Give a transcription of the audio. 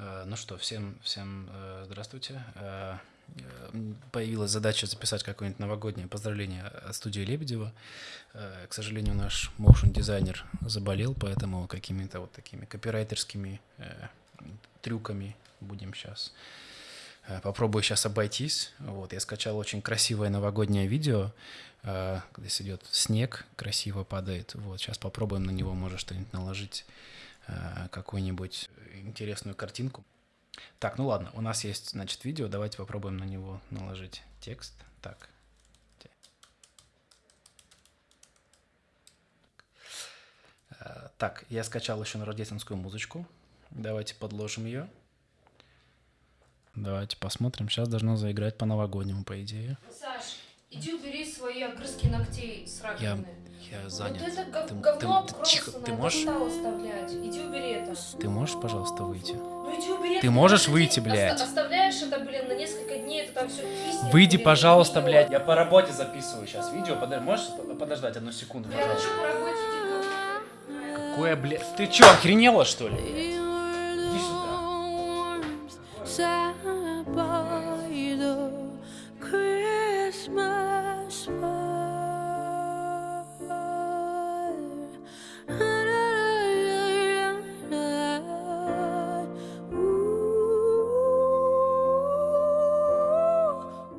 Э, ну что, всем, всем э, здравствуйте. Э, появилась задача записать какое-нибудь новогоднее поздравление от студии Лебедева. К сожалению, наш motion дизайнер заболел, поэтому какими-то вот такими копирайтерскими трюками будем сейчас попробую сейчас обойтись. Вот, я скачал очень красивое новогоднее видео, здесь идет снег, красиво падает. Вот, сейчас попробуем на него, может, что-нибудь наложить какую-нибудь интересную картинку. Так, ну ладно, у нас есть, значит, видео, давайте попробуем на него наложить текст. Так. Э, так, я скачал еще рождественскую музычку. Давайте подложим ее. Давайте посмотрим. Сейчас должно заиграть по-новогоднему, по идее. Саш, иди убери свои огрызки ногтей с раковины. Я я занят. Вот это ты, говно ты, ты, тихо, ты можешь? оставлять. Иди убери это. Ты можешь, пожалуйста, выйти? Ну иди убери. Ты можешь выйти, блядь? Оста оставляешь это, блин, на несколько дней, это там все киснет. Выйди, блин, пожалуйста, видео. блядь. Я по работе записываю сейчас видео. Подожди, можешь подождать одну секунду, Я пожалуйста? хочу по работе. Какое, блядь? Ты чё, охренела, что ли? Иди сюда.